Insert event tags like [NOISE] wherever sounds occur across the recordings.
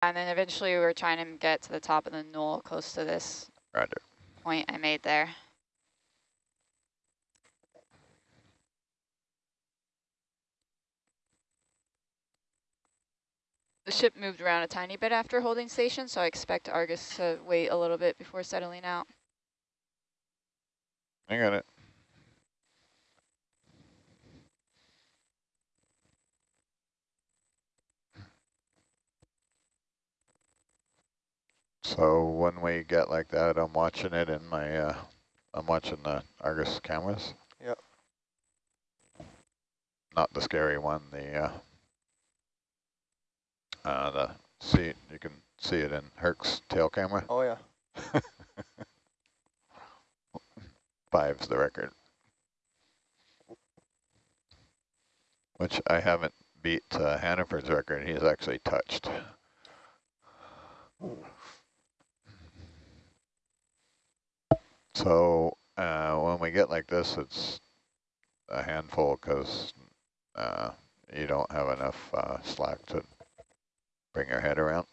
And then eventually we were trying to get to the top of the knoll close to this Roger. point I made there. The ship moved around a tiny bit after holding station, so I expect Argus to wait a little bit before settling out. I got it. So when we get like that, I'm watching it in my, uh, I'm watching the Argus cameras. Yep. Not the scary one, the, uh, uh, the see, you can see it in Herc's tail camera. Oh, yeah. [LAUGHS] Five's the record. Which I haven't beat uh, Hannaford's record. He's actually touched. So uh, when we get like this, it's a handful because uh, you don't have enough uh, slack to bring your head around.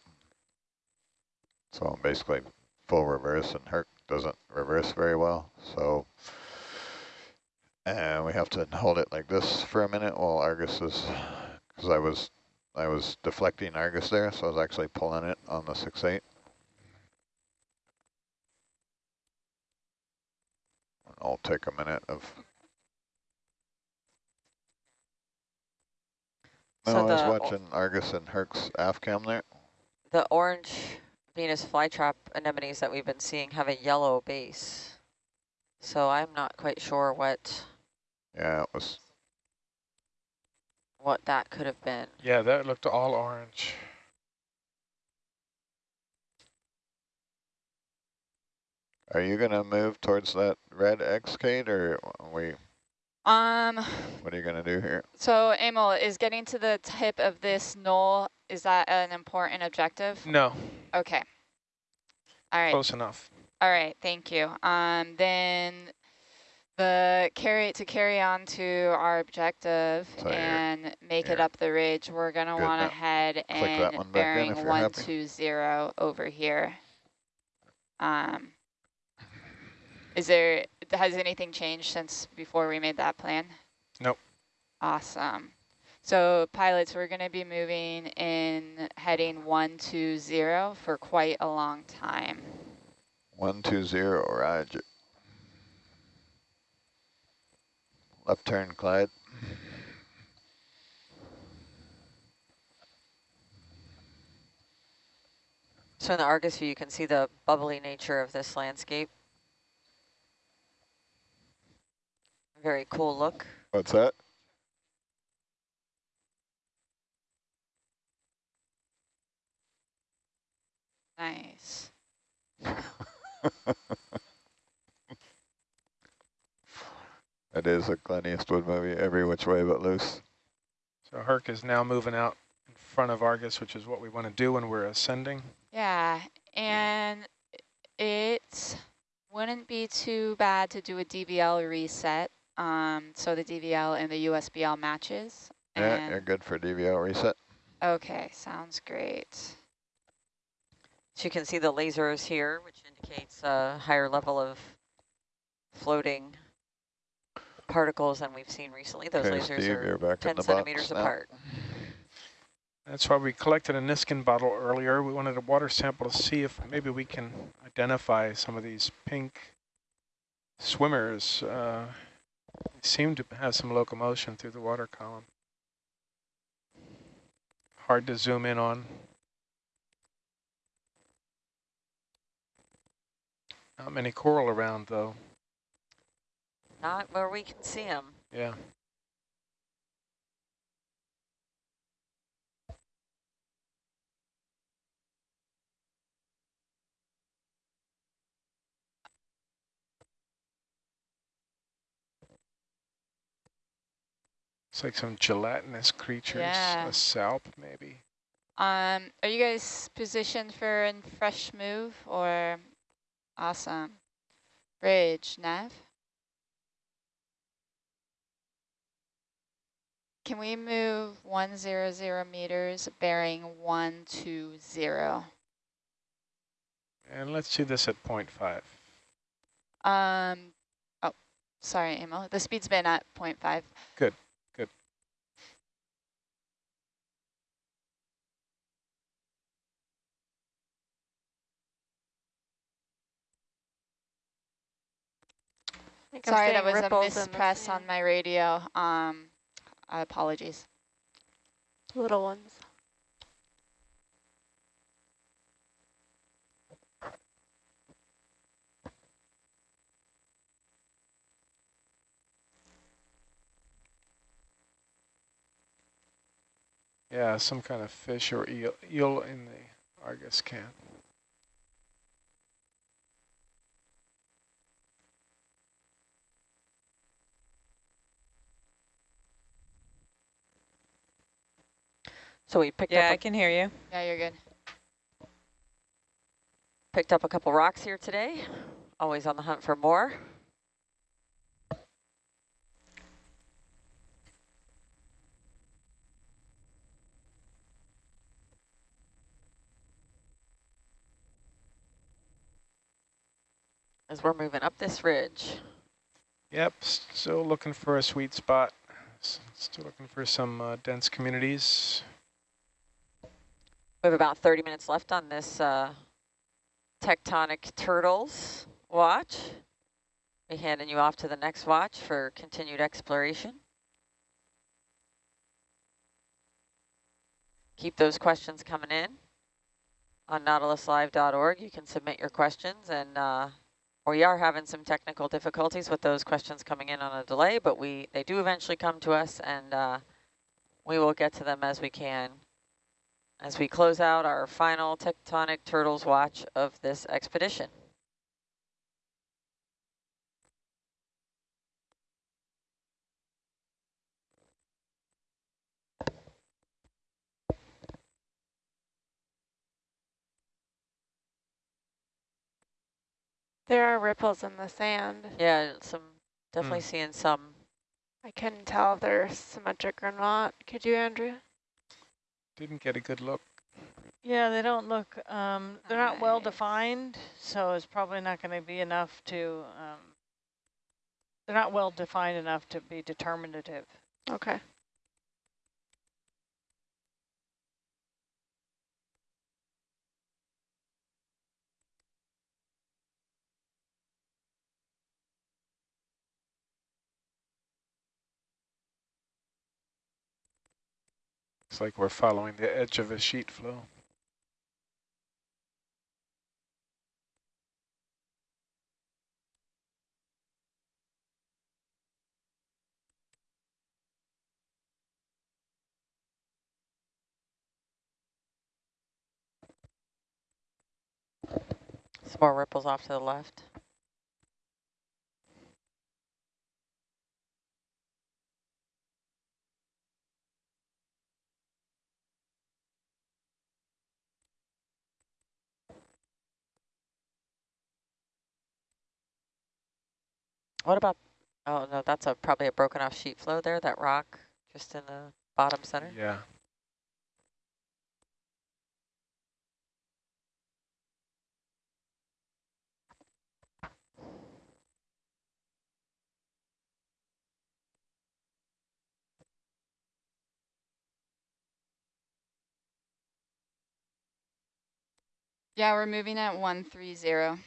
So basically full reverse and Herc doesn't reverse very well. So and we have to hold it like this for a minute while Argus is, because I was I was deflecting Argus there, so I was actually pulling it on the 6-8. I'll take a minute of So no, I was watching Argus and Herc's aft cam there. The orange Venus flytrap anemones that we've been seeing have a yellow base. So I'm not quite sure what Yeah, it was what that could have been. Yeah, that looked all orange. Are you gonna move towards that red X Kate or we Um, what are you gonna do here? so Emil, is getting to the tip of this knoll, is that an important objective? No, Okay. All right. close enough. All right, thank you. Um, then the carry to carry on to our objective So you're- and make it you're up the ridge, we're gonna good want to now. head that and back in bearing if you're one happy. two zero over here. Um, is there has anything changed since before we made that plan? Nope. Awesome. So pilots, we're going to be moving in heading one two zero for quite a long time. One two zero, Roger. Left turn, Clyde. So in the Argus view, you can see the bubbly nature of this landscape. Very cool look. What's that? Nice. [LAUGHS] It is a Clint Eastwood movie, every which way but loose. So Herc is now moving out in front of Argus, which is what we want to do when we're ascending. Yeah, and it wouldn't be too bad to do a DVL reset. Um, so the DVL and the USBL matches. Yeah, And you're good for DVL reset. Okay, sounds great. So you can see the lasers here, which indicates a higher level of floating particles than we've seen recently. Those Okay, lasers Steve, are back 10 centimeters apart. That's why we collected a Niskin bottle earlier. We wanted a water sample to see if maybe we can identify some of these pink swimmers. Uh, they seem to have some locomotion through the water column. Hard to zoom in on. Not many coral around though. Not where we can see them. Yeah. It's like some gelatinous creatures, Yeah. a salp maybe. Um, are you guys positioned for a fresh move or awesome? Bridge, nav. Can we move one zero zero meters bearing one two zero? And let's do this at 0.5. Um, oh, sorry, Emil. The speed's been at 0.5. Good, good. think I'm Sorry, that was a ripples in mispress on my radio. Um, apologies. Little ones. Yeah, some kind of fish or eel, eel in the Argus cam. So we picked Yeah, up I a, can hear you. Yeah, you're good. picked up a couple rocks here today. Always on the hunt for more. As we're moving up this ridge. Yep, s- still looking for a sweet spot. S- Still looking for some uh, dense communities. We have about 30 minutes left on this uh, tectonic turtles watch. Be handing you off to the next watch for continued exploration. Keep those questions coming in on nautiluslive.org. You can submit your questions and uh, we are having some technical difficulties with those questions coming in on a delay, but we they do eventually come to us and uh, we will get to them as we can as we close out our final tectonic turtles watch of this expedition. There are ripples in the sand. Yeah, some definitely hmm. seeing some. I couldn't tell if they're symmetric or not. Could you, Andrea? Didn't get a good look. Yeah, they don't look, um, they're not well defined, so it's probably not going to be enough to, um, they're not well defined enough to be determinative. Okay. Looks like we're following the edge of a sheet flow. Some more ripples off to the left. What about, oh no, that's a probably a broken off sheet flow there, that rock just in the bottom center. Yeah. Yeah, we're moving at 130.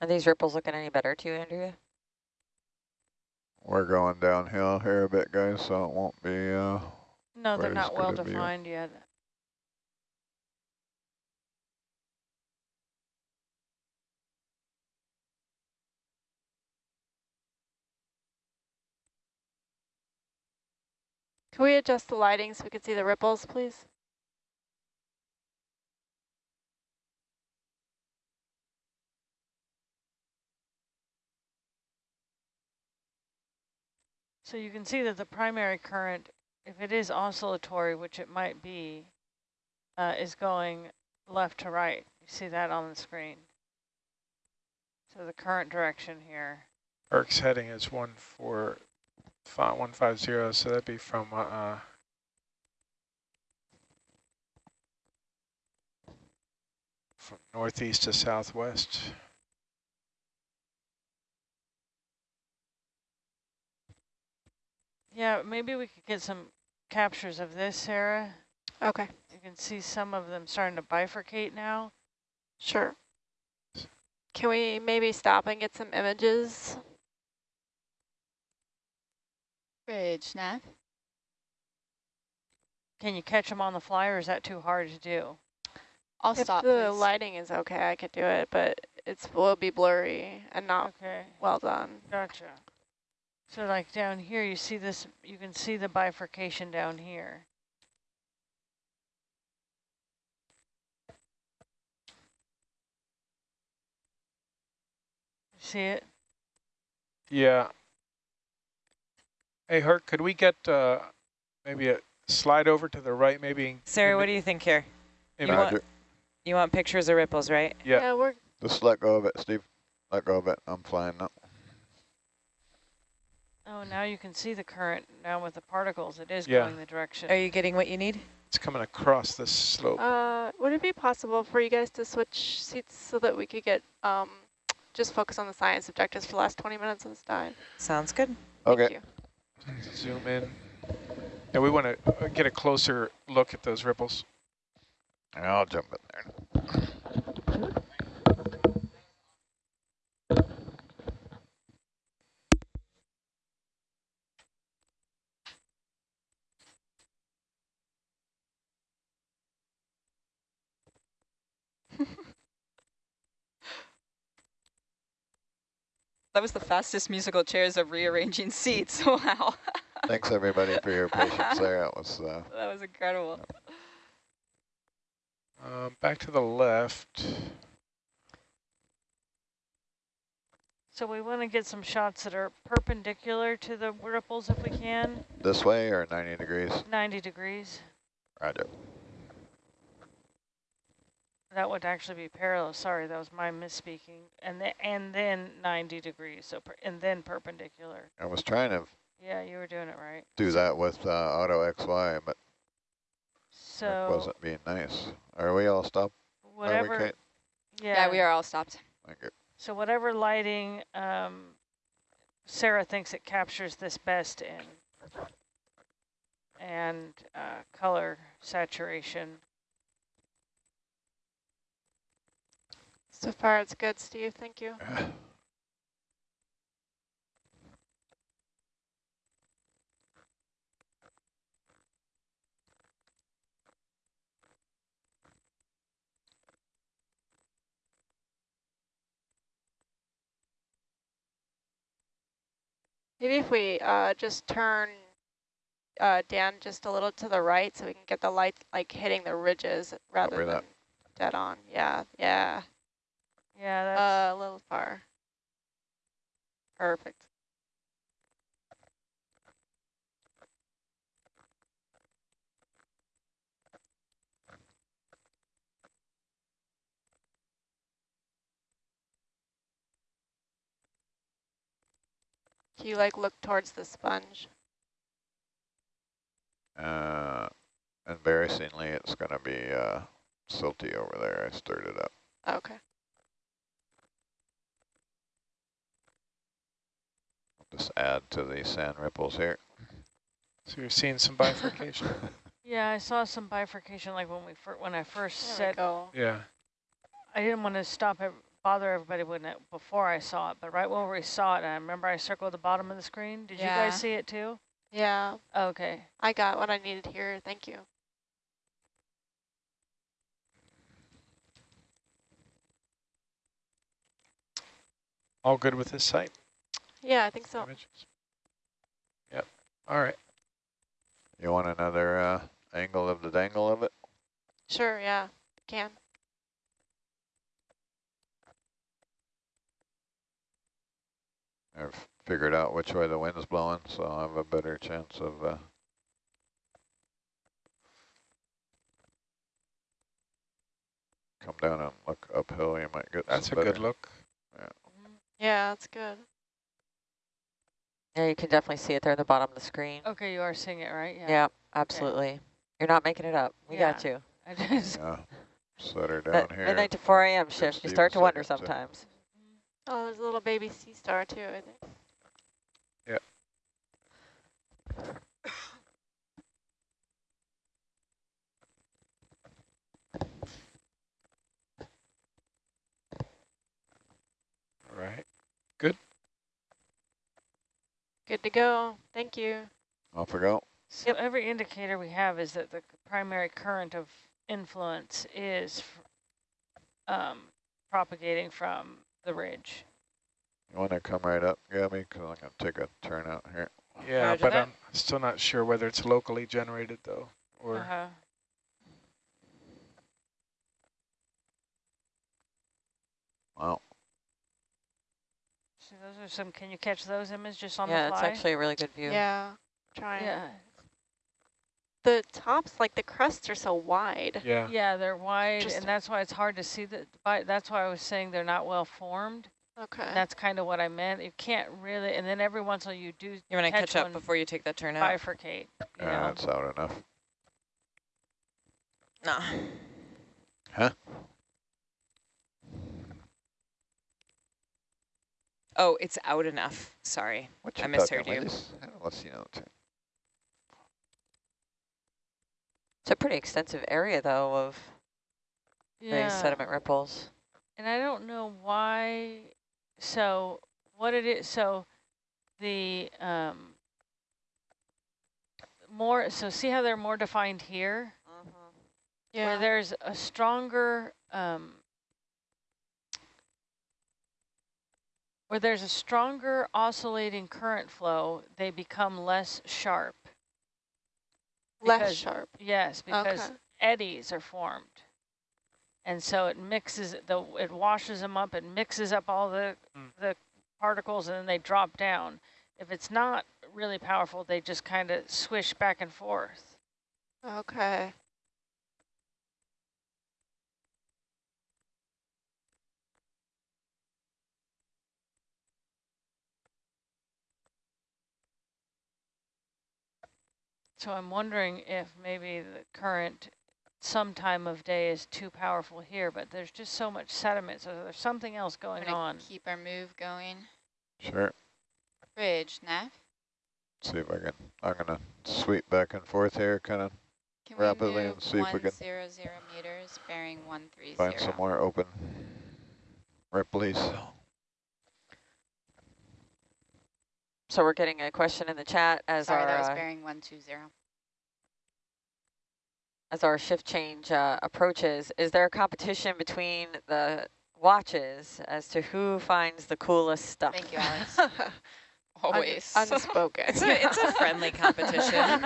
Are these ripples looking any better to you, Andrea? We're going downhill here a bit, guys, so it won't be, uh, No, they're not well gonna be a- defined yet. Can we adjust the lighting so we can see the ripples, please? So you can see that the primary current, if it is oscillatory, which it might be, uh, is going left to right. You see that on the screen. So the current direction here. Herc's heading is one four five one five zero, so that'd be from uh, uh from northeast to southwest. Yeah, maybe we could get some captures of this, Sarah. Okay, You can see some of them starting to bifurcate now. sure. Can we maybe stop and get some images? Bridge, Nav. Can you catch them on the fly or is that too hard to do? I'll if stop, the please. lighting is okay, I could do it, but it's will be blurry and not Okay, well done. gotcha. So like down here, you see this, you can see the bifurcation down here. See it? Yeah. Hey, Herc, could we get uh, maybe a slide over to the right, maybe? Sarah, in what do you think here? You want- You want pictures of ripples, right? Yeah. we're Just let go of it, Steve. Let go of it. I'm flying now. Oh, now you can see the current now with the particles. It is Yeah. going the direction. Are you getting what you need? It's coming across the slope. Uh, would it be possible for you guys to switch seats so that we could get um, just focus on the science objectives for the last 20 minutes of this dive? Sounds good. Thank Okay. you. Zoom in. Yeah, we want to get a closer look at those ripples. I'll jump in there. That was the fastest musical chairs of rearranging seats. [LAUGHS] Wow. Thanks everybody for your patience there. That was uh, [LAUGHS] That was incredible. Um, back to the left. So we want to get some shots that are perpendicular to the ripples if we can, this way or 90 degrees. 90 degrees. Roger. That would actually be parallel. Sorry, that was my misspeaking. And the, and then 90 degrees. So per, and then perpendicular. I was trying to Yeah, you were doing it right. do that with uh, Auto XY, but it So wasn't being nice. Are we all stopped? Are we, whatever. Yeah, Yeah, we are all stopped. Thank you. So whatever lighting um, Sarah thinks it captures this best in, and uh, color saturation. So far, it's good, Steve. Thank you. Maybe if we uh, just turn uh, Dan just a little to the right so we can get the light like hitting the ridges rather Copy than that. dead on. Yeah, yeah. Yeah, that's Uh, a little far. Perfect. Can you like look towards the sponge? Uh, embarrassingly, it's going to be uh, silty over there. I stirred it up. Okay. Just add to the sand ripples here. So you're seeing some bifurcation. [LAUGHS] yeah. I saw some bifurcation like when we fir when I first There we said go. yeah. I didn't want to stop it, bother everybody when it, before I saw it, but right when we saw it, I remember I circled the bottom of the screen. Did you guys see it too? Yeah, Okay. I got what I needed here. Thank you. All good with this site? Yeah, I think so. Images? Yep. All right. You want another uh, angle of the dangle of it? Sure, yeah, can. I've figured out which way the wind's blowing, so I'll have a better chance of uh, come down and look uphill. You might get That's a some good better- look. Yeah, that's good. Yeah, you can definitely see it there at the bottom of the screen. Okay, you are seeing it, right? Yeah, absolutely. You're not making it up. We got you. I just, Yeah, set her down That here. midnight to 4 a.m. Give shift, you start to wonder second to- sometimes. Oh, there's a little baby sea star too, I think. All right. Good to go. Thank you. Off we go. so every indicator we have is that the primary current of influence is um, propagating from the ridge. You want to come right up, Gabby? Because I'm going to take a turn out here. Yeah, Roger but that. I'm still not sure whether it's locally generated though, or Uh-huh. Wow. So those are some, can you catch those images just on Yeah, the it's fly? actually a really good view. Yeah, trying. yeah. The tops, like the crusts are so wide. yeah. Yeah, they're wide, Just- and that's why it's hard to see that. By, that's why I was saying they're not well formed. Okay. And that's kind of what I meant. You can't really, and then every once in a while you do You want to catch catch up before you take that turn out? bifurcate. You Yeah, know? that's out enough. Nah. Huh? Oh, it's out enough. Sorry. What I misheard you. ladies? Let's see now. too. It's a pretty extensive area, though, of these Yeah. sediment ripples. And I don't know why. So what it is, so the um, more, so see how they're more defined here? yeah. Where there's a stronger, um, where there's a stronger oscillating current flow, they become less sharp. Less because- sharp. Yes, because Okay. eddies are formed. And so it mixes, the it washes them up, it mixes up all the, Mm. the particles and then they drop down. If it's not really powerful, they just kind of swish back and forth. Okay. So I'm wondering if maybe the current some time of day is too powerful here, but there's just so much sediment, so there's something else We're going gonna on. keep our move going. Sure. Bridge, Nav. See if I can. I'm going to sweep back and forth here, kind of Rapidly and see if we can 100 meters, bearing 130? find some more open ripples. So we're getting a question in the chat as Sorry, our that was bearing 120. as our shift change uh, approaches. Is there a competition between the watches as to who finds the coolest stuff? Thank you, Alex. [LAUGHS] Un- Always. unspoken. It's a, it's a friendly competition. [LAUGHS]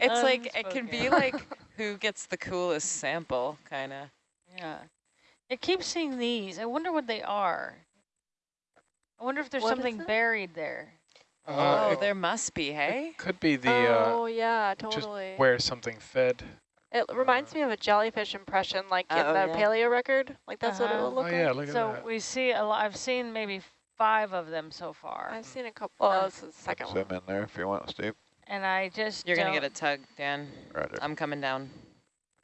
it's like, it can be like [LAUGHS] who gets the coolest sample, kind of. Yeah. I keep seeing these. I wonder what they are. I wonder if there's What is something buried there. Uh, oh, it there must be, hey? could be the uh, oh, yeah, just totally. where something fed. It reminds me of a jellyfish impression, like in Oh, the yeah. paleo record. Like that's what it Uh-huh. will look oh yeah, like. look at So that. we see a lot. I've seen maybe five of them so far, I've seen a couple. Oh, this is the second one. Swim in there if you want, Steve. and I just You're going to get a tug, Dan. Roger. I'm coming down.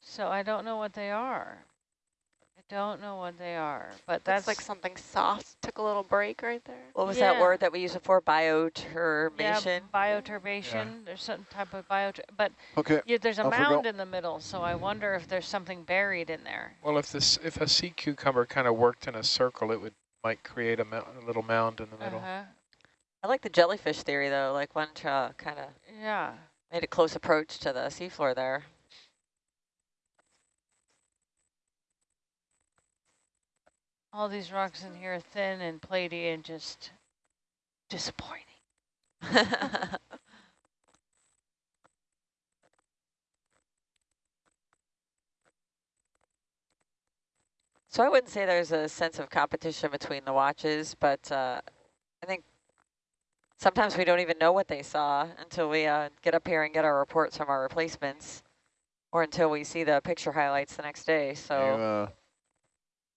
So I don't know what they are. I don't know what they are, but That's that's like something soft. Took a little break right there. What was Yeah. that word that we used before? yeah, Bioturbation? bioturbation. There's some type of bio, but Okay. yeah, there's a Off we go. mound in the middle, so I wonder if there's something buried in there. Well, if this if a sea cucumber kind of worked in a circle, it would might create a, mou- a little mound in the middle. Uh-huh. I like the jellyfish theory, though, like one uh, kind of Yeah. made a close approach to the seafloor there. All these rocks in here are thin and platy and just disappointing. [LAUGHS] So I wouldn't say there's a sense of competition between the watches, but uh, I think sometimes we don't even know what they saw until we uh, get up here and get our reports from our replacements or until we see the picture highlights the next day. So You, uh,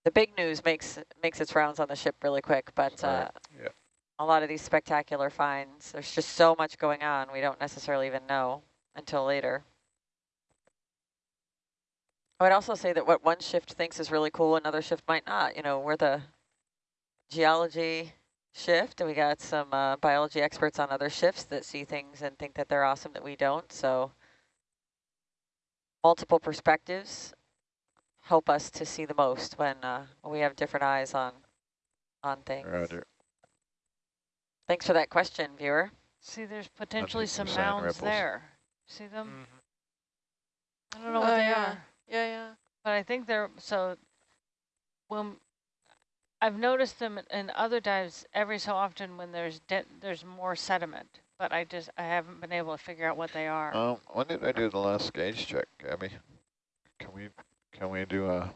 the big news makes makes its rounds on the ship really quick, but uh, Yeah. a lot of these spectacular finds, there's just so much going on, we don't necessarily even know until later. I would also say that what one shift thinks is really cool, another shift might not. You know, we're the geology shift, and we got some uh, biology experts on other shifts that see things and think that they're awesome that we don't. So multiple perspectives help us to see the most when, uh, when we have different eyes on on things. Roger. Thanks for that question, viewer. See, there's potentially some some mounds ripples. there. See them? Mhm. I don't know Oh, what they yeah. are. Yeah, yeah. But I think they're, so when, I've noticed them in other dives every so often when there's there's more sediment, but I just, I haven't been able to figure out what they are. Um, when did I do the last gauge check, Gabby? Can we, can we do a,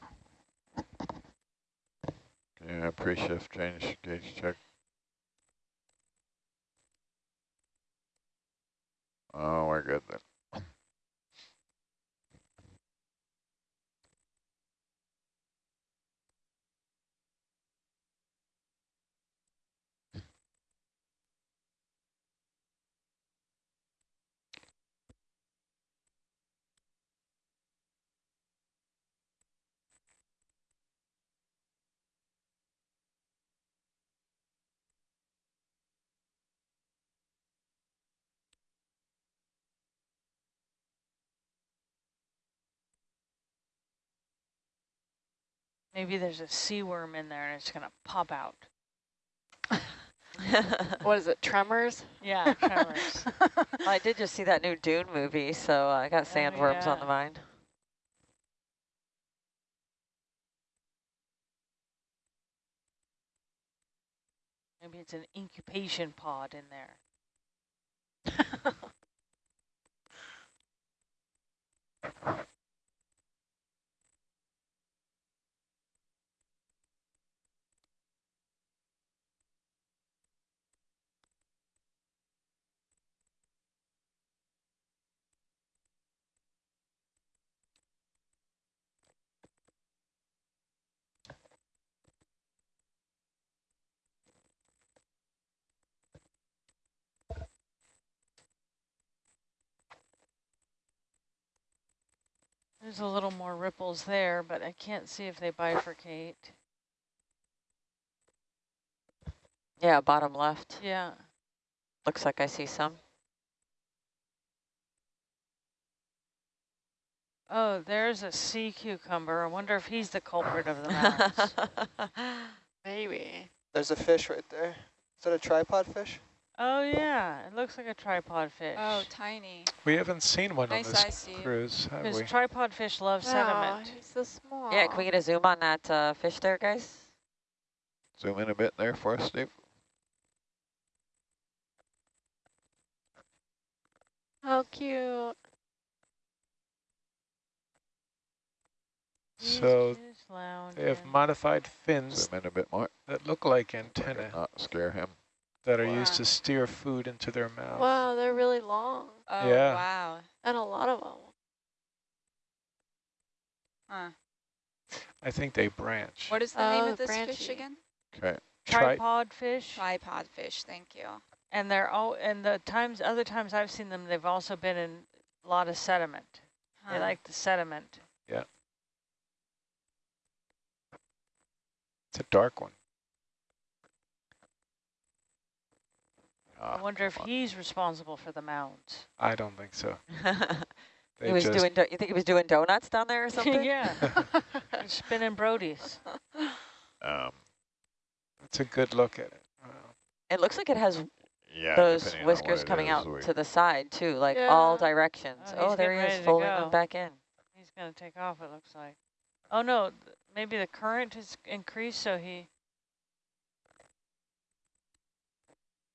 yeah, pre-shift change gauge check? Oh, we're good then. Maybe there's a sea worm in there and it's gonna pop out. [LAUGHS] What is it, tremors? Yeah, [LAUGHS] tremors. Well, I did just see that new Dune movie, so I got oh, sandworms on the mind. Maybe it's an incubation pod in there. [LAUGHS] There's a little more ripples there, but I can't see if they bifurcate. Yeah, bottom left. Yeah. Looks like I see some. Oh, there's a sea cucumber. I wonder if he's the culprit of the mounds. [LAUGHS] Maybe. There's a fish right there. Is that a tripod fish? Oh yeah, it looks like a tripod fish. Oh, tiny. We haven't seen one Nice on this eye, cruise, have Because we? tripod fish love Oh, sediment. he's so small. yeah, can we get a zoom on that uh, fish there, guys? Zoom in a bit there for us, Steve. How cute. So they have modified fins Zoom in a bit more. that look like We antennae Not scare him. That are used to steer food into their mouth. Wow, they're really long. Oh, Yeah. wow. And a lot of them. Huh. I think they branch. What is the name Oh, of this fish again? Okay. Tri tripod fish. Tripod fish, thank you. And they're all and the times other times I've seen them, they've also been in a lot of sediment. They like the sediment. Yeah. It's a dark one. Ah, I wonder if on. he's responsible for the mounds. I don't think so. [LAUGHS] He was doing. Do you think he was doing donuts down there or [LAUGHS] something? yeah, [LAUGHS] spinning Brodies. Um, it's a good look at it. Wow. It looks like it has yeah, those depending on what whiskers coming is, out we- to the side too, like all directions. Oh, Oh, there he is, folding them back in. He's gonna take off. It looks like. Oh no, th- maybe the current has increased, so he.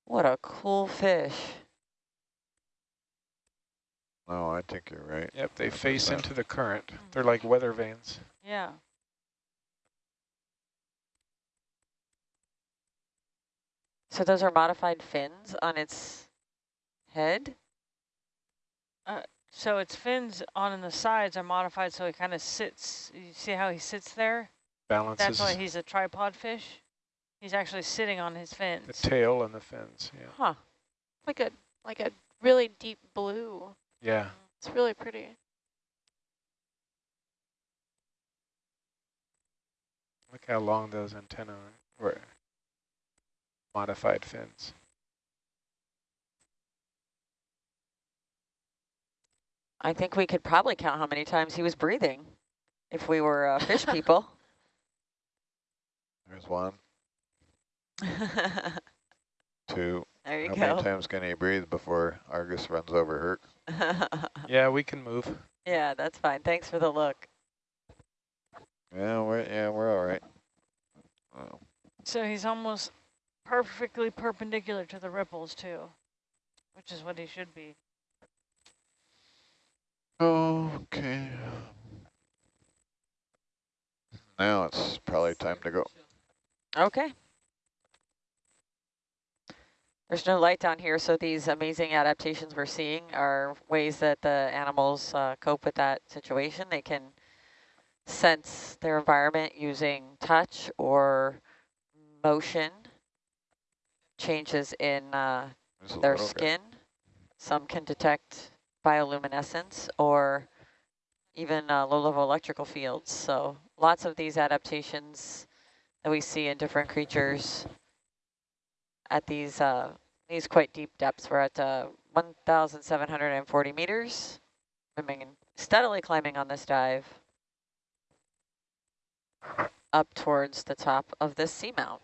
What a cool fish. No, I think you're right. Yep, they That's face into the current. Mm-hmm. They're like weather vanes. Yeah. So those are modified fins on its head? So its fins on the sides are modified so he kind of sits. You see how he sits there? Balances That's why he's a tripod fish. He's actually sitting on his fins. the tail and the fins. Yeah. Huh. Like a like a really deep blue. Yeah. It's really pretty. Look how long those antennae. Were modified fins. I think we could probably count how many times he was breathing if we were uh, fish [LAUGHS] people. There's one, [LAUGHS] there two. you How go. many times can he breathe before Argus runs over Herc? [LAUGHS] Yeah, we can move. yeah, that's fine. Thanks for the look. Yeah, we're yeah we're all right. Oh, So he's almost perfectly perpendicular to the ripples too, which is what he should be. Okay. Now it's probably time to go. Okay. There's no light down here, so these amazing adaptations we're seeing are ways that the animals uh, cope with that situation. They can sense their environment using touch or motion, changes in uh, their guy. skin. Some can detect bioluminescence or even uh, low-level electrical fields. So lots of these adaptations that we see in different creatures at these uh, these quite deep depths. We're at uh, 1,740 meters, swimming steadily climbing on this dive up towards the top of this seamount.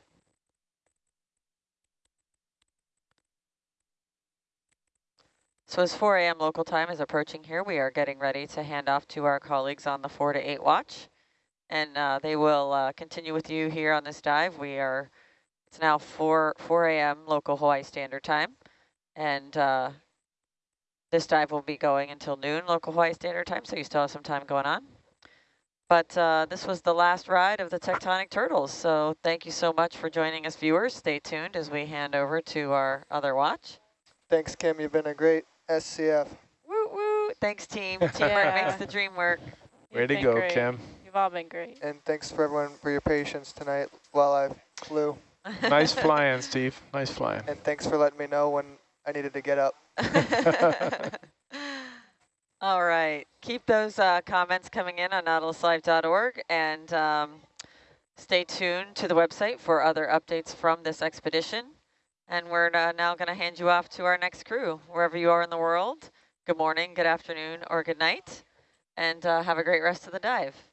So as 4 a.m. local time is approaching here, we are getting ready to hand off to our colleagues on the 4 to 8 watch. And uh, they will uh, continue with you here on this dive. We are, it's now 4, 4 a.m. local Hawaii Standard Time. And uh, this dive will be going until noon local Hawaii Standard Time, so you still have some time going on. But uh, this was the last ride of the Tectonic Turtles. So thank you so much for joining us, viewers. Stay tuned as we hand over to our other watch. Thanks, Kim. You've been a great SCF. Woo woo! Thanks, team. [LAUGHS] Teamwork Yeah. makes the dream work. Way You've to go, great. Kim. You've all been great. And thanks for everyone for your patience tonight while I flew. Nice [LAUGHS] flying, Steve. Nice flying. And thanks for letting me know when I needed to get up. [LAUGHS] [LAUGHS] All right. Keep those uh, comments coming in on nautiluslive.org and um, stay tuned to the website for other updates from this expedition. And we're uh, now going to hand you off to our next crew, wherever you are in the world. Good morning, good afternoon, or good night. And uh, have a great rest of the dive.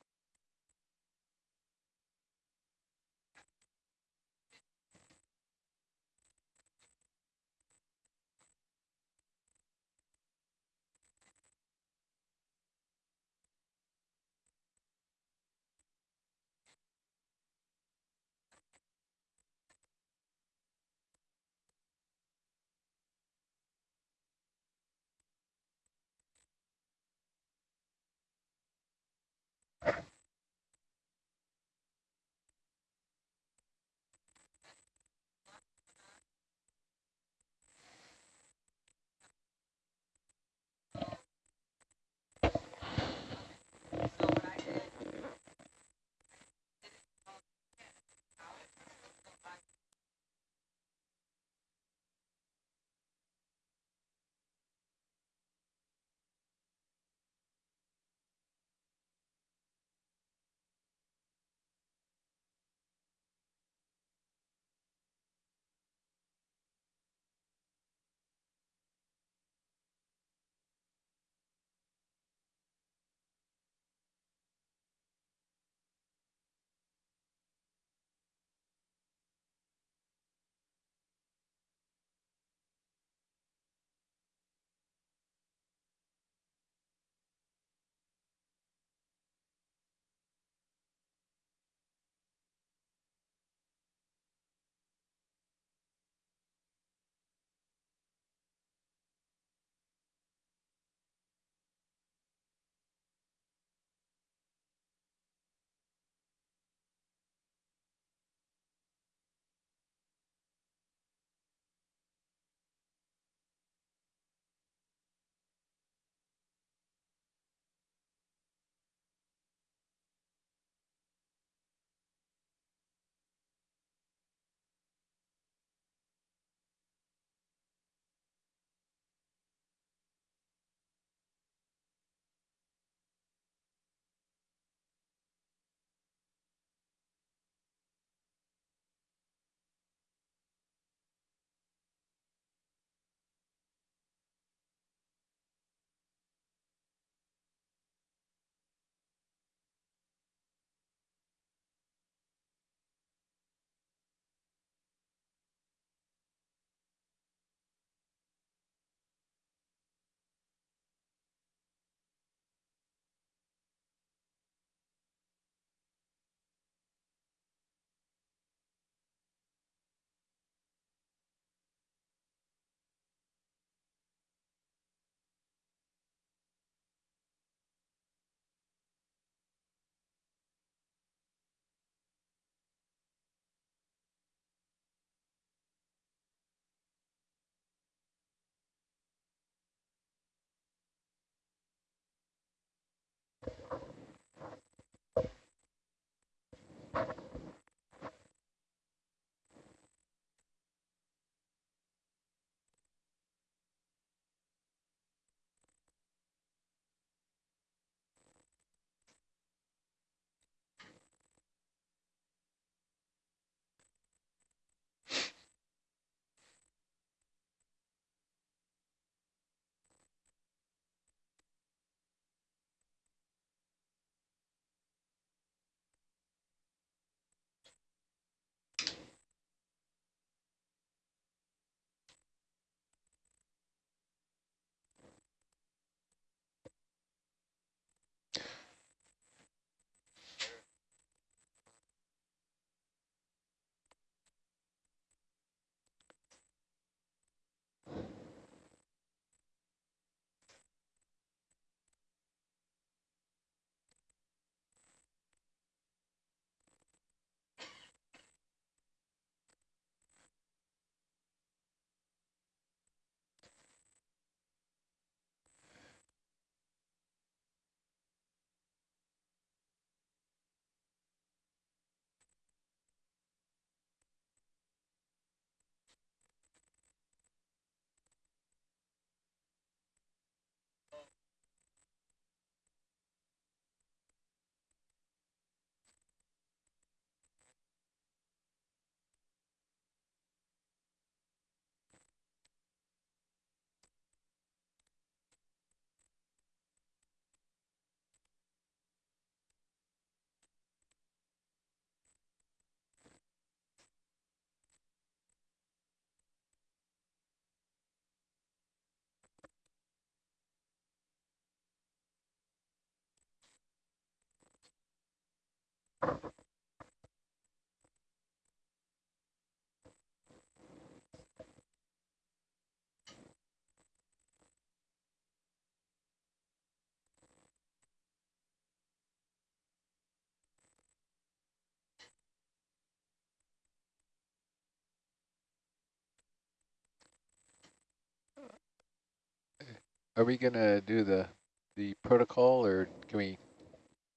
Are we gonna do the, the protocol or can we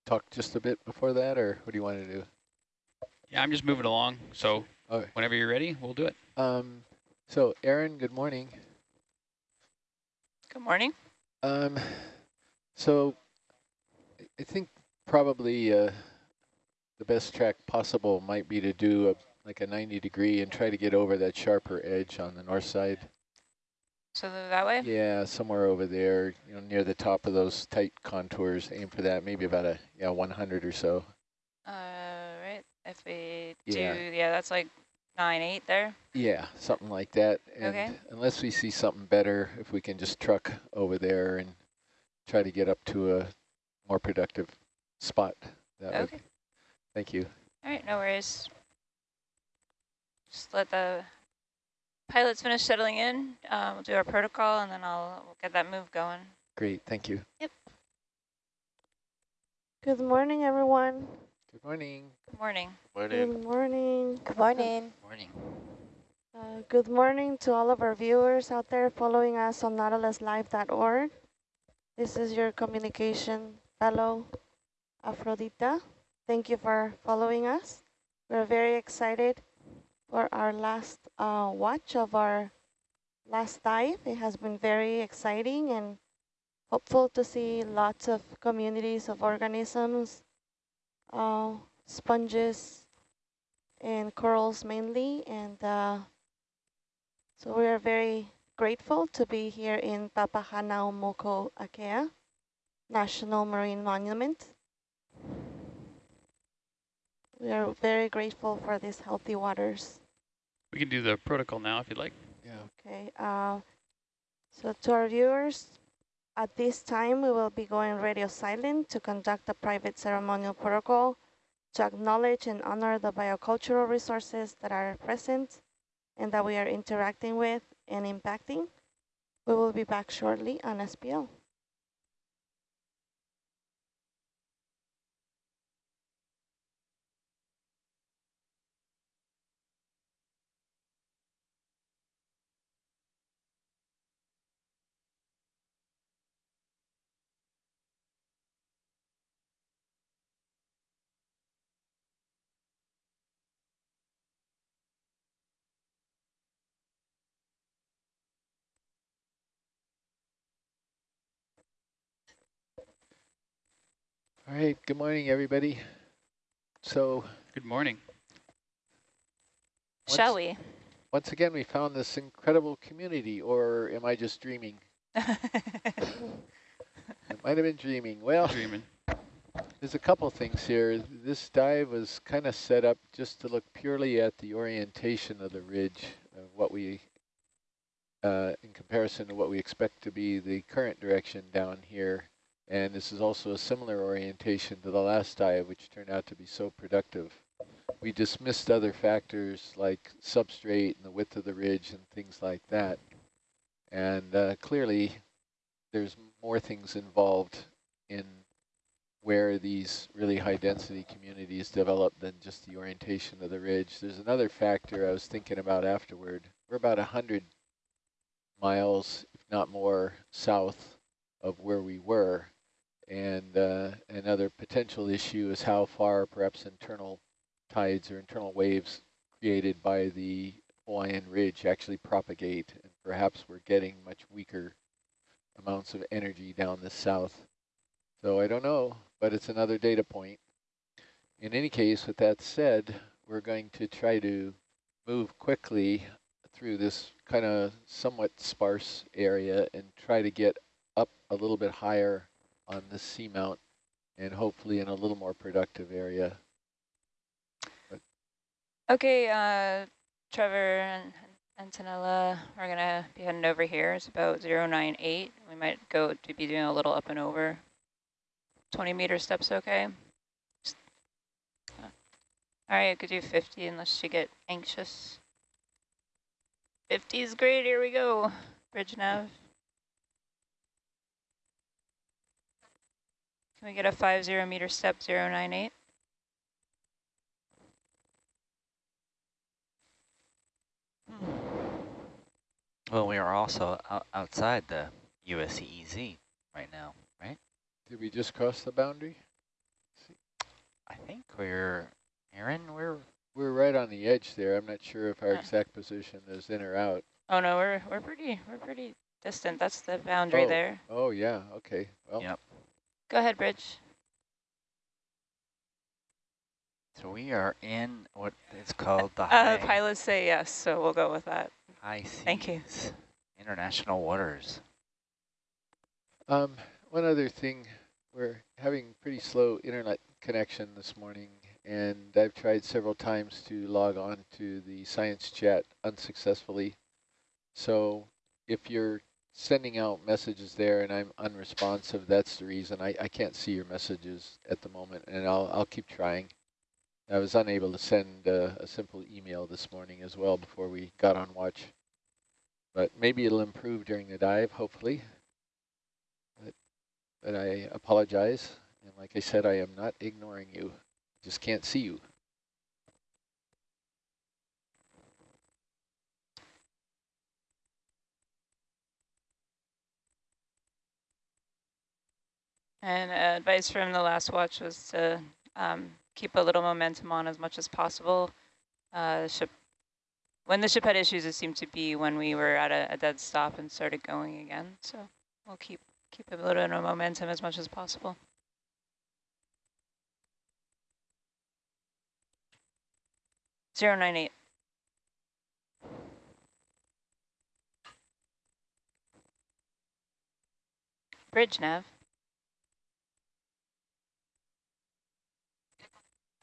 talk just a bit before that or what do you want to do? Yeah, I'm just moving along. So Okay. whenever you're ready, we'll do it. Um, so Aaron, good morning. Good morning. Um, so I- I think probably uh, the best track possible might be to do a, like a 90 degree and try to get over that sharper edge on the north side. So that way? Yeah, somewhere over there, you know, near the top of those tight contours. Aim for that, maybe about a yeah 100 or so. Uh, right. If we Yeah. do, yeah, that's like nine eight there. Yeah, something like that. And Okay. unless we see something better, if we can just truck over there and try to get up to a more productive spot. That Okay. would. Thank you. All right, no worries. Just let the pilots finish settling in. Um, we'll do our protocol, and then I'll we'll get that move going. Great, thank you. Yep. Good morning, everyone. Good morning. Good morning. Good morning. Good morning. Morning. Uh, good morning to all of our viewers out there following us on nautiluslive.org. This is your communication fellow, Aphrodita. Thank you for following us. We're very excited for our last uh, watch of our last dive. It has been very exciting and hopeful to see lots of communities of organisms, uh, sponges, and corals mainly. And uh, so we are very grateful to be here in Papahanaumokuakea National Marine Monument. We are very grateful for these healthy waters. We can do the protocol now if you'd like. Yeah. Okay, uh, so to our viewers, at this time we will be going radio silent to conduct a private ceremonial protocol to acknowledge and honor the biocultural resources that are present and that we are interacting with and impacting. We will be back shortly on SPL. All right, good morning, everybody. So Good morning. Shall we? once again, we found this incredible community, or am I just dreaming? [LAUGHS] It might have been dreaming. Well, Dreaming. there's a couple things here. This dive was kind of set up just to look purely at the orientation of the ridge, of what we, uh, in comparison to what we expect to be the current direction down here. And this is also a similar orientation to the last dive, which turned out to be so productive. We dismissed other factors like substrate and the width of the ridge and things like that. And uh, clearly, there's more things involved in where these really high density communities develop than just the orientation of the ridge. There's another factor I was thinking about afterward. We're about 100 miles, if not more, south of where we were. And uh, another potential issue is how far perhaps internal tides or internal waves created by the Hawaiian Ridge actually propagate. And perhaps we're getting much weaker amounts of energy down the south. So I don't know, but it's another data point. In any case, with that said, we're going to try to move quickly through this kind of somewhat sparse area and try to get up a little bit higher on the seamount and hopefully in a little more productive area. Okay, uh, Trevor and Antonella, we're gonna be heading over here. It's about 098. We might go to be doing a little up and over. 20 meter steps, okay? Uh, All right, I could do 50 unless you get anxious. 50 is great. Here we go. Bridge nav. Can we get a 50 meter step 098? Hmm. Well, we are also out outside the USEEZ right now, right? Did we just cross the boundary? I think we're, Aaron, we're We're right on the edge there. I'm not sure if our Yeah. exact position is in or out. Oh no, we're we're pretty we're pretty distant. That's the boundary oh. there. Oh, yeah. Okay. Well, Yep. Go ahead, Bridge. So we are in what is called the [LAUGHS] Uh, pilots say yes, so we'll go with that. high seas. Thank you. International waters. Um, one other thing, we're having pretty slow internet connection this morning, and I've tried several times to log on to the science chat unsuccessfully. So if you're sending out messages there and I'm unresponsive, that's the reason. I, I can't see your messages at the moment, and I'll, I'll keep trying. I was unable to send uh, a simple email this morning as well before we got on watch. But maybe it'll improve during the dive, hopefully but I apologize. And like I said, I am not ignoring you. Just can't see you. And uh, advice from the last watch was to um, keep a little momentum on as much as possible. Uh, ship, when the ship had issues, it seemed to be when we were at a, a dead stop and started going again. So we'll keep keep a little bit of momentum as much as possible. Zero nine eight. Bridge nav.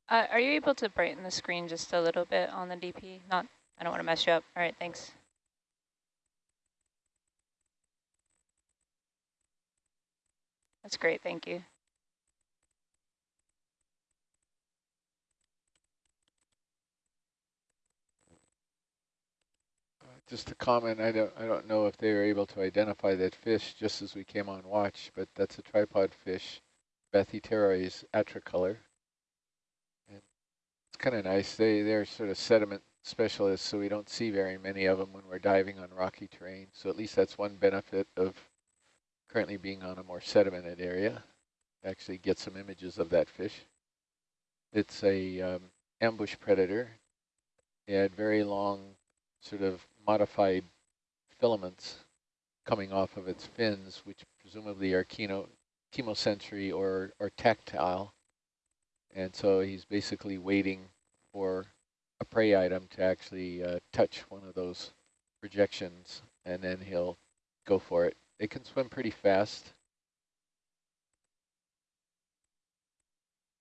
Uh, are you able to brighten the screen just a little bit on the DP? Not, I don't want to mess you up. All right, thanks. That's great, thank you. Just a comment, I don't, I don't know if they were able to identify that fish just as we came on watch, but that's a tripod fish, Bathypterois atricolor. It's kind of nice. They, they're sort of sediment specialists, so we don't see very many of them when we're diving on rocky terrain. So at least that's one benefit of currently being on a more sedimented area. Actually get some images of that fish. It's a um, ambush predator. It had very long sort of modified filaments coming off of its fins, which presumably are chemo, chemosensory or, or tactile. And so he's basically waiting for a prey item to actually uh, touch one of those projections, and then he'll go for it. They can swim pretty fast.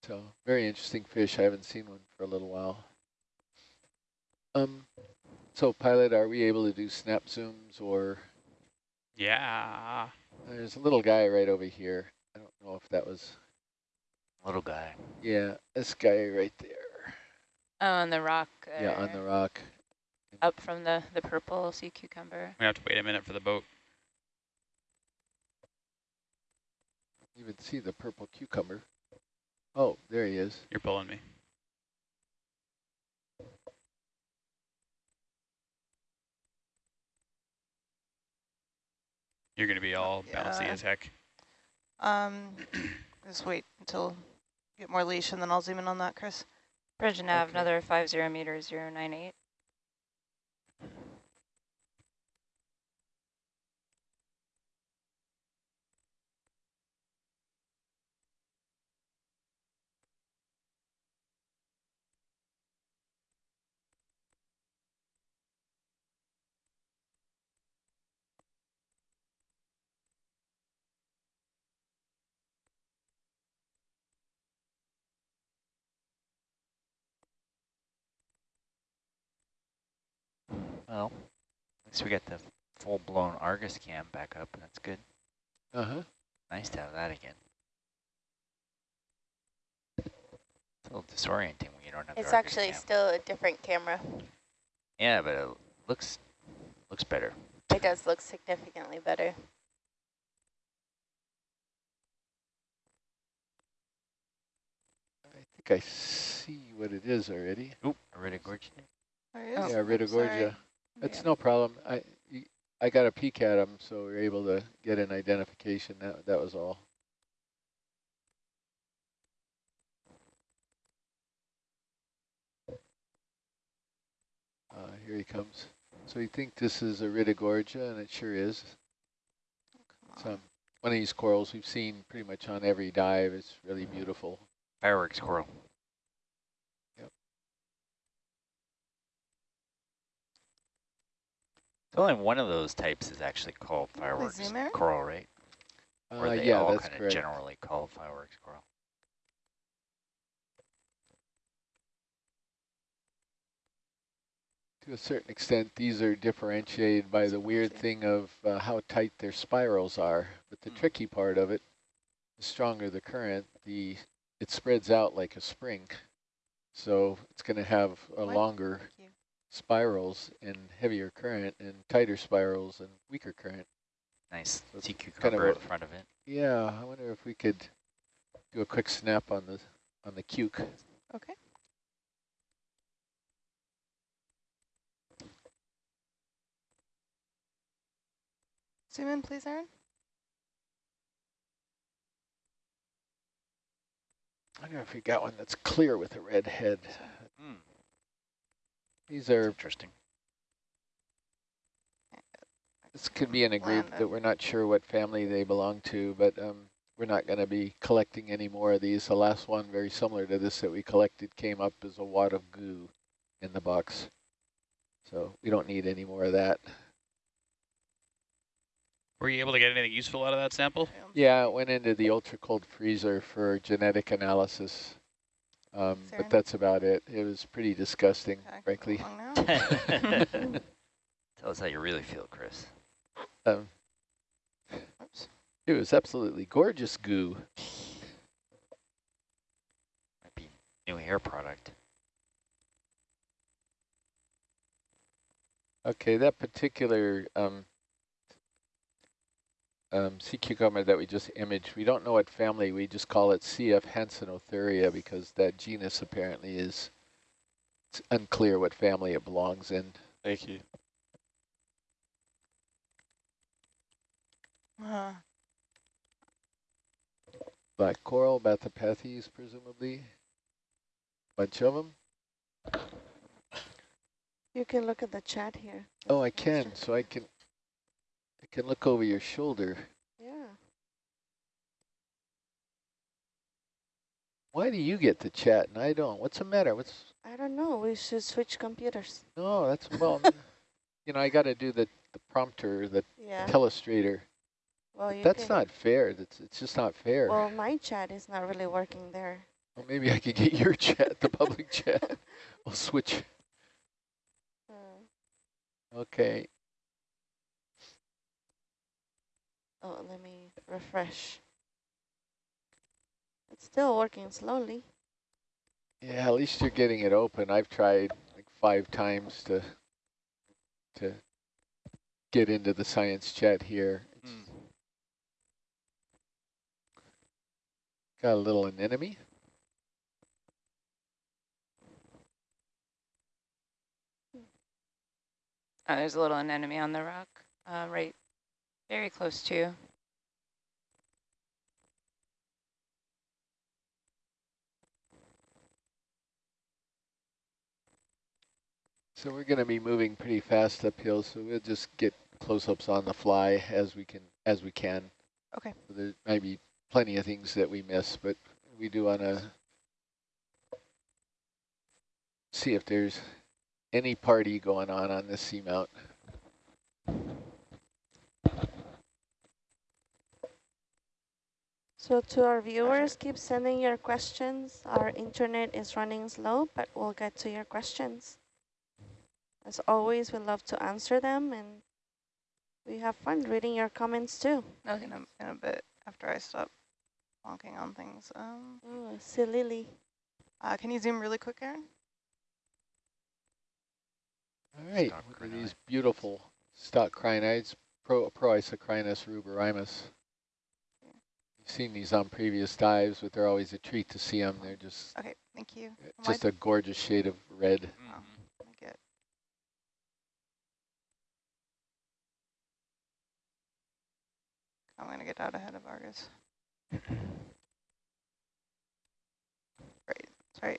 So very interesting fish. I haven't seen one for a little while. Um, so pilot, are we able to do snap zooms or? Yeah. There's a little guy right over here. I don't know if that was. Little guy. Yeah, this guy right there. Oh, on the rock. Yeah, on the rock. Up from the, the purple sea cucumber. We have to wait a minute for the boat. You can see the purple cucumber. Oh, there he is. You're pulling me. You're going to be all bouncy as heck. Um, just wait until get more leash and then I'll zoom in on that, Chris. Regina okay. another 50 meters, 098. Well, at least we got the full-blown Argus cam back up. That's good. Uh-huh. Nice to have that again. It's a little disorienting when you don't have It's the Argus actually cam. still a different camera. Yeah, but it looks looks better. It does look significantly better. I think I see what it is already. Oop, Iridogorgia. There he is. yeah, Iridogorgia. Sorry. That's Yeah. no problem. I I got a peek at them, so we were able to get an identification. That that was all. Uh, here he comes. So you think this is a Iridogorgia, and it sure is. Some one of these corals we've seen pretty much on every dive. It's really beautiful. Fireworks coral. Only one of those types is actually called fireworks zoom in? coral, right? Or Uh, they yeah, all kind of generally called fireworks coral. To a certain extent, these are differentiated by the weird thing of uh, how tight their spirals are. But the tricky part of it, the stronger the current, the it spreads out like a spring. So it's going to have a What? longer Thank you. Spirals and heavier current and tighter spirals and weaker current. Nice So it's sea kind of cucumber a- in front of it. Yeah, I wonder if we could do a quick snap on the on the cuke. Okay. Zoom in, please, Aaron. I wonder if we got one that's clear with a red head. These are interesting. This could be in a group that we're not sure what family they belong to, but um, we're not going to be collecting any more of these. The last one, very similar to this that we collected, came up as a wad of goo in the box. So we don't need any more of that. Were you able to get anything useful out of that sample? Yeah, it went into the ultra cold freezer for genetic analysis. Um, but that's about it. It was pretty disgusting, Okay, frankly. [LAUGHS] [LAUGHS] Tell us how you really feel, Chris. Um, Oops. it was absolutely gorgeous goo. Might be new hair product. Okay, that particular um, um, sea cucumber that we just imaged, we don't know what family, we just call it CF Hansenothuria because that genus apparently is it's unclear what family it belongs in. Thank you. Uh, Black coral, Bathypathes presumably. Bunch of them. You can look at the chat here. Oh, I can, so I can, Can look over your shoulder. Yeah. Why do you get to chat and I don't? What's the matter? What's I don't know. We should switch computers. no? That's well, [LAUGHS] you know, I got to do the the prompter, the Yeah. telestrator. Well, That's not fair. That's it's just not fair. Well, my chat is not really working there. Well, maybe I could get your chat, the public [LAUGHS] chat. We'll switch. Uh, Okay. Oh, let me refresh. It's still working slowly. Yeah, at least you're getting it open. I've tried like five times to to get into the science chat here. It's Got a little anemone. Uh, there's a little anemone on the rock, uh, right, very close to. So we're going to be moving pretty fast uphill, so we'll just get close-ups on the fly as we can as we can. Okay. So there might be plenty of things that we miss, but we do want to see if there's any party going on on this seamount. So to our viewers, keep sending your questions. Our internet is running slow, but we'll get to your questions. As always, we love to answer them, and we have fun reading your comments too. in a, in a bit after I stop wonking on things. Um, Oh, see Lily. uh, can you zoom really quick, Aaron? All right, Stock look at these beautiful stock crinoids, Pro, Proisocrinus ruberrimus. You've seen these on previous dives, but they're always a treat to see them. They're just Okay, thank you. Am I just a gorgeous shade of red. Mm-hmm. Let me get I'm going to get out ahead of Argus. Right, sorry.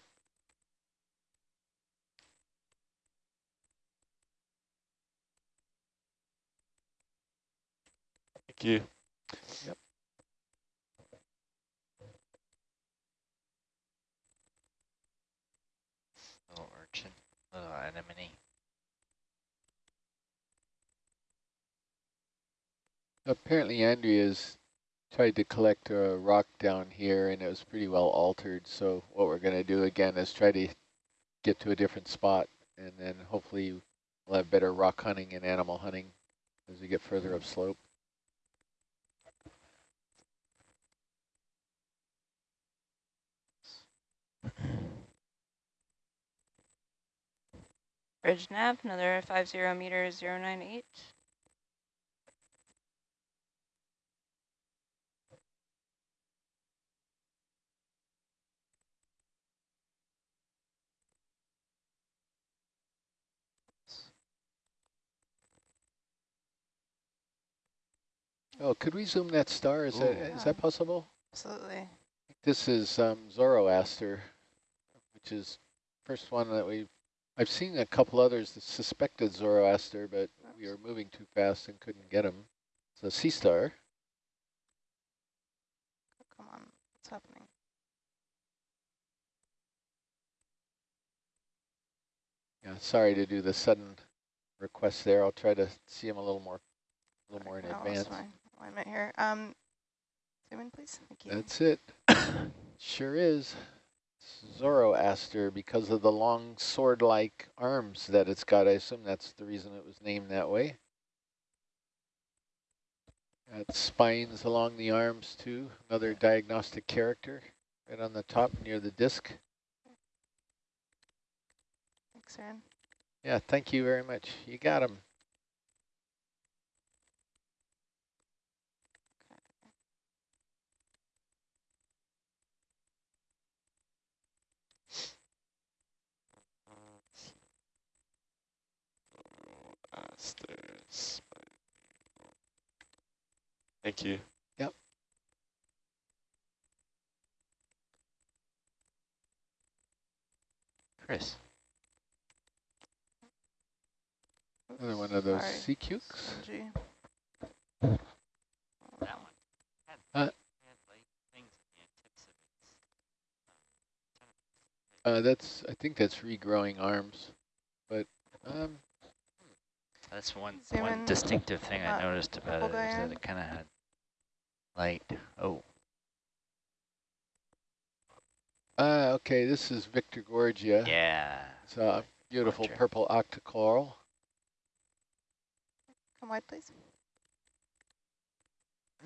Thank you. Yep. Little urchin, anemone. Apparently Andrea's tried to collect a rock down here and it was pretty well altered. So what we're going to do again is try to get to a different spot and then hopefully we'll have better rock hunting and animal hunting as we get further upslope. Bridge nav, another five zero meters, zero nine eight. Oh, could we zoom that star? Is that is that possible? Absolutely. This is um, Zoroaster, which is first one that we I've seen a couple others that suspected Zoroaster, but we were moving too fast and couldn't get them. It's a sea star. Come on, what's happening? Yeah, sorry to do the sudden request there. I'll try to see him a little more, a little more in No, advance. Alignment here. Um, zoom in, please. Thank you. That's it. [COUGHS] sure is. Zoroaster because of the long sword-like arms that it's got. I assume that's the reason it was named that way. Got spines along the arms too. Another diagnostic character right on the top near the disc. Thanks, Aaron. Yeah, thank you very much. You got him. Masters. Thank you. Yep. Chris. Another one of those Sorry. sea cukes. Gee. That one. Uh, had like things in the tips of its Uh, that's I think that's regrowing arms, but um, That's one Zoom one in. distinctive thing I Uh, noticed about we'll it go is that it kind of had light. Oh, uh, okay. This is Victorgorgia. yeah. It's a beautiful Gorgia. purple octocoral. Come wide, please.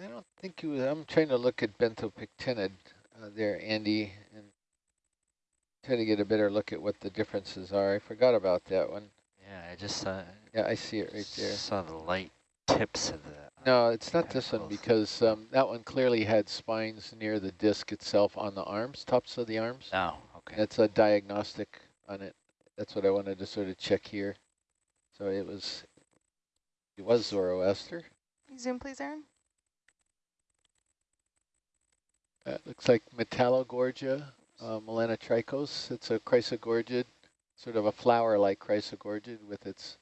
I don't think you. I'm trying to look at benthopectinid uh, there, Andy, and try to get a better look at what the differences are. I forgot about that one. Yeah, I just saw. Yeah, I see it right there. Saw the light tips of the. No, it's not this one because um, that one clearly had spines near the disc itself on the arms, tops of the arms. Oh, okay. That's a diagnostic on it. That's what I wanted to sort of check here. So it was, it was Zoroaster. Zoom, please, Aaron. That looks like Metallogorgia, uh, melanotrichos. It's a chrysogorgid, sort of a flower-like chrysogorgid with its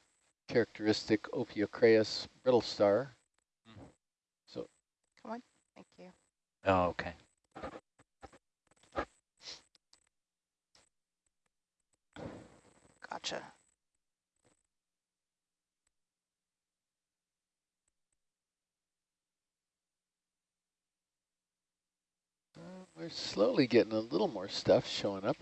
characteristic ophiocreas brittle star. So Come on. Thank you. Oh, okay. Gotcha. uh, we're slowly getting a little more stuff showing up.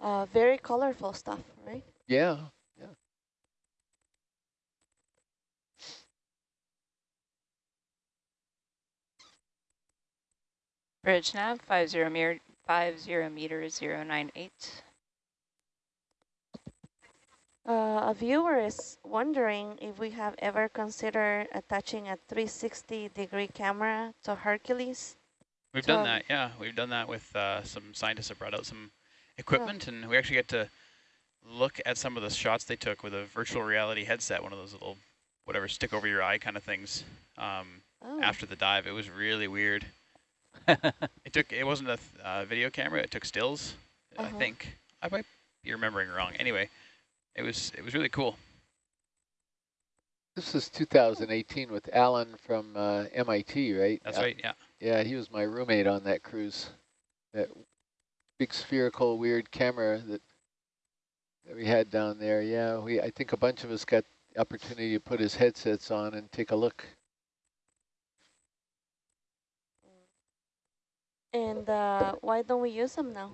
Uh, very colorful stuff, right? Yeah, yeah. Bridge nav, five zero meter, five zero meters, zero nine eight. Uh, a viewer is wondering if we have ever considered attaching a 360 degree camera to Hercules We've So- done that, yeah. We've done that with uh, some scientists that brought out some equipment, and we actually get to look at some of the shots they took with a virtual reality headset, one of those little, whatever, stick over your eye kind of things. Um, Oh. After the dive, it was really weird. [LAUGHS] it took. It wasn't a th uh, video camera. It took stills. I Uh-huh. think I might be remembering wrong. Anyway, it was it was really cool. This is 2018 with Alan from uh, MIT, right? That's Uh, right. Yeah. Yeah, he was my roommate on that cruise. That big spherical weird camera that that we had down there. Yeah, we I think a bunch of us got the opportunity to put his headsets on and take a look. And uh, why don't we use them now?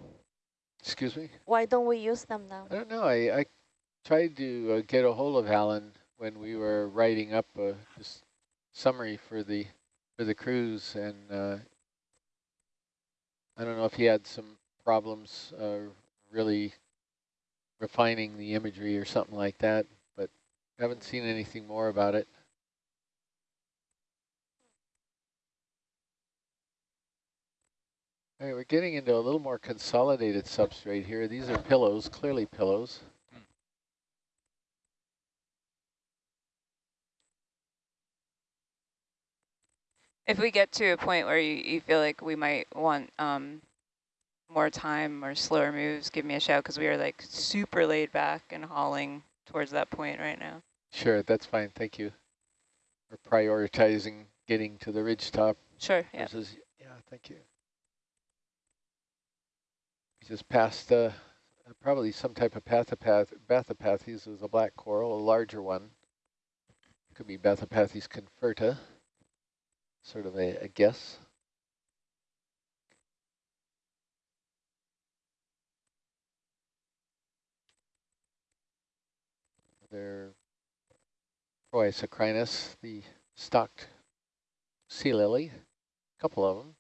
Excuse me? Why don't we use them now? I don't know. I, I tried to uh, get a hold of Alan when we were writing up a just summary for the for the cruise, and uh, I don't know if he had some problems uh, really refining the imagery or something like that, but haven't seen anything more about it. All right, we're getting into a little more consolidated substrate here. These are pillows, clearly pillows. If we get to a point where you, you feel like we might want um, more time or slower moves, give me a shout because we are like super laid back and hauling towards that point right now. Sure, that's fine. Thank you. We're prioritizing getting to the ridge top. Sure, yeah. Versus, yeah, thank you. We just passed uh, probably some type of pathopath, Bathypathes. It was a black coral, a larger one. Could be Bathypathes conferta. Sort of a, a guess. They're Proisocrinus, the stocked sea lily, a couple of them.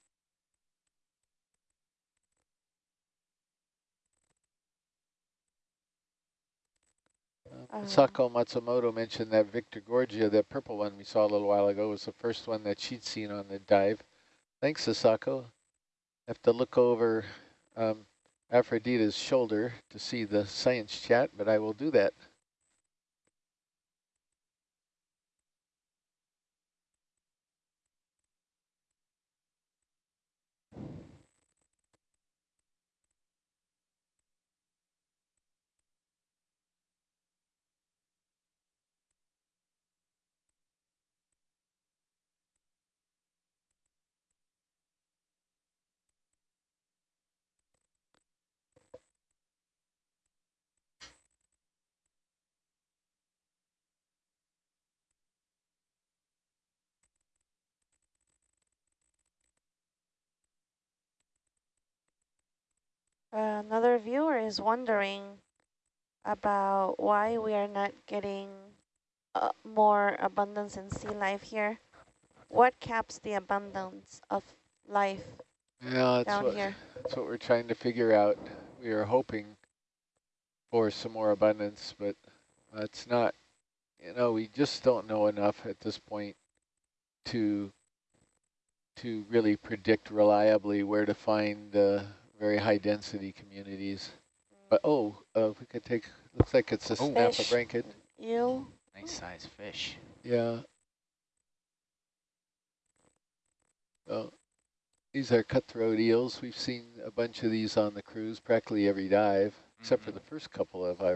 Uh, Sako Matsumoto mentioned that Victorgorgia, that purple one we saw a little while ago, was the first one that she'd seen on the dive. Thanks, Asako. Have to look over um, Aphrodita's shoulder to see the science chat, but I will do that. Another viewer is wondering about why we are not getting uh, more abundance in sea life here. What caps the abundance of life Yeah, that's down what, here? that's what we're trying to figure out. We are hoping for some more abundance, but it's not, you know, we just don't know enough at this point to to really predict reliably where to find uh, very high density communities. But oh, uh, we could take, looks like it's a Oh. snapper Fish. blanket. Eel? Nice size fish. Yeah. Oh, these are cutthroat eels. We've seen a bunch of these on the cruise, practically every dive, except for Mhm. the first couple of, I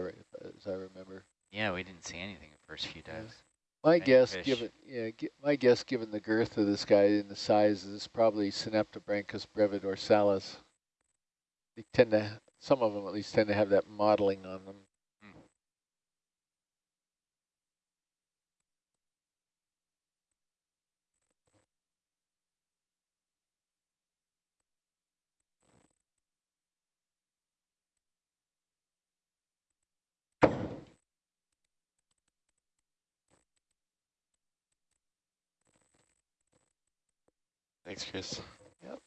as I remember. Yeah, we didn't see anything the first few dives. My Many guess, fish. given yeah, my guess, given the girth of this guy and the size, is probably Synaptobranchus brevidorsalis. They tend to, some of them at least, tend to have that modeling on them. Thanks, Chris. Yep.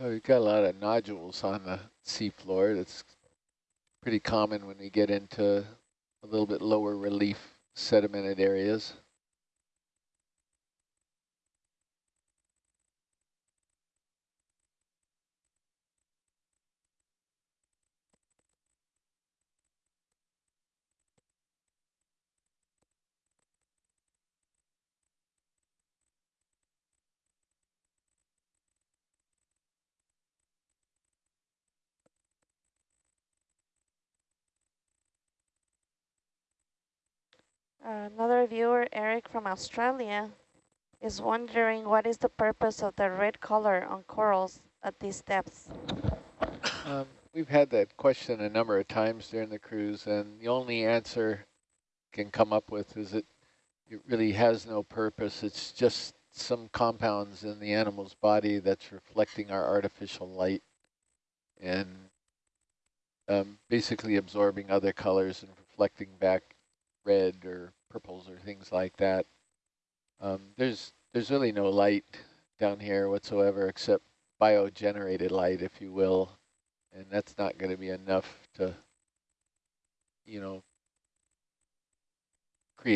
Oh, we've got a lot of nodules on the seafloor. That's pretty common when we get into a little bit lower relief sedimented areas. Another viewer, Eric from Australia, is wondering what is the purpose of the red color on corals at these depths? Um, we've had that question a number of times during the cruise, and the only answer can come up with is that it really has no purpose. It's just some compounds in the animal's body that's reflecting our artificial light and um, basically absorbing other colors and reflecting back red or purples or things like that. Um, there's there's really no light down here whatsoever except biogenerated light, if you will, and that's not going to be enough to, you know,